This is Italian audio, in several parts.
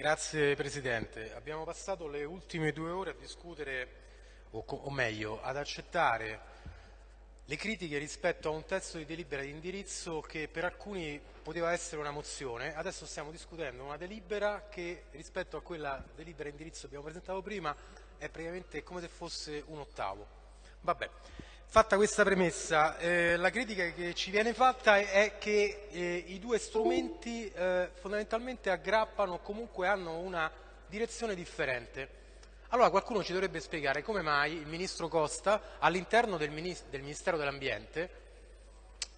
Grazie Presidente. Abbiamo passato le ultime due ore a discutere, o, o, meglio, ad accettare le critiche rispetto a un testo di delibera di indirizzo che per alcuni poteva essere una mozione. Adesso stiamo discutendo una delibera che rispetto a quella delibera di indirizzo che abbiamo presentato prima è praticamente come se fosse un ottavo. Vabbè. Fatta questa premessa, eh, la critica che ci viene fatta è che eh, i due strumenti eh, fondamentalmente aggrappano o comunque hanno una direzione differente. Allora qualcuno ci dovrebbe spiegare come mai il Ministro Costa all'interno del, del, Ministero dell'Ambiente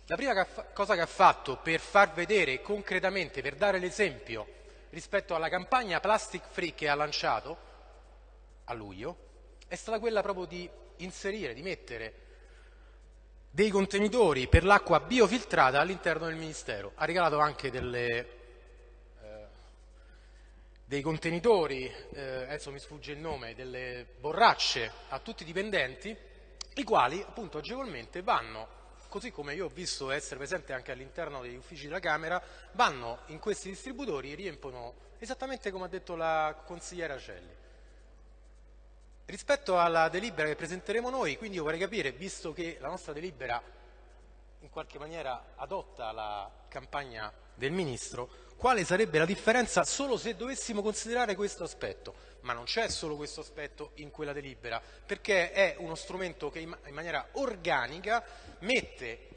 la prima che cosa che ha fatto per far vedere concretamente, per dare l'esempio rispetto alla campagna Plastic Free che ha lanciato a luglio, è stata quella proprio di inserire, di mettere dei contenitori per l'acqua biofiltrata all'interno del Ministero. Ha regalato anche delle, eh, dei contenitori, eh, adesso mi sfugge il nome, delle borracce a tutti i dipendenti, i quali appunto agevolmente vanno, così come io ho visto essere presente anche all'interno degli uffici della Camera, vanno in questi distributori e riempono esattamente come ha detto la consigliera Celli. Rispetto alla delibera che presenteremo noi, quindi io vorrei capire, visto che la nostra delibera in qualche maniera adotta la campagna del Ministro, quale sarebbe la differenza solo se dovessimo considerare questo aspetto. Ma non c'è solo questo aspetto in quella delibera, perché è uno strumento che in maniera organica mette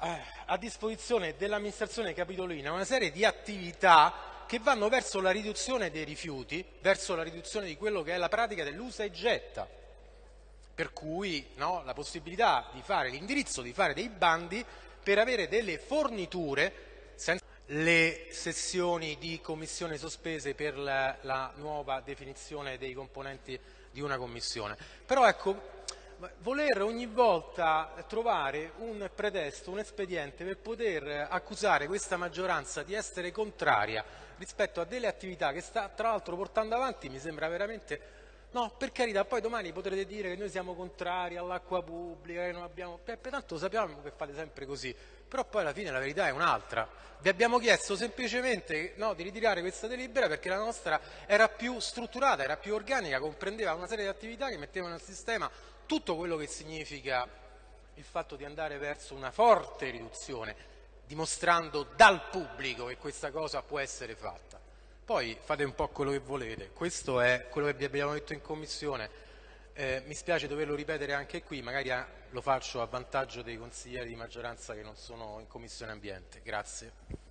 eh, a disposizione dell'amministrazione capitolina una serie di attività che vanno verso la riduzione dei rifiuti, verso la riduzione di quello che è la pratica dell'usa e getta. Per cui no, la possibilità di fare l'indirizzo, di fare dei bandi per avere delle forniture senza le sessioni di commissione sospese per la, la nuova definizione dei componenti di una commissione. Però ecco, voler ogni volta trovare un pretesto, un espediente per poter accusare questa maggioranza di essere contraria rispetto a delle attività che sta tra l'altro portando avanti mi sembra veramente No, per carità, poi domani potrete dire che noi siamo contrari all'acqua pubblica, che non abbiamo... Pertanto sappiamo che fate sempre così, però poi alla fine la verità è un'altra. Vi abbiamo chiesto semplicemente no, di ritirare questa delibera perché la nostra era più strutturata, era più organica, comprendeva una serie di attività che mettevano nel sistema tutto quello che significa il fatto di andare verso una forte riduzione, dimostrando dal pubblico che questa cosa può essere fatta. Poi fate un po' quello che volete, questo è quello che vi abbiamo detto in Commissione, eh, mi spiace doverlo ripetere anche qui, magari a, lo faccio a vantaggio dei consiglieri di maggioranza che non sono in Commissione Ambiente. Grazie.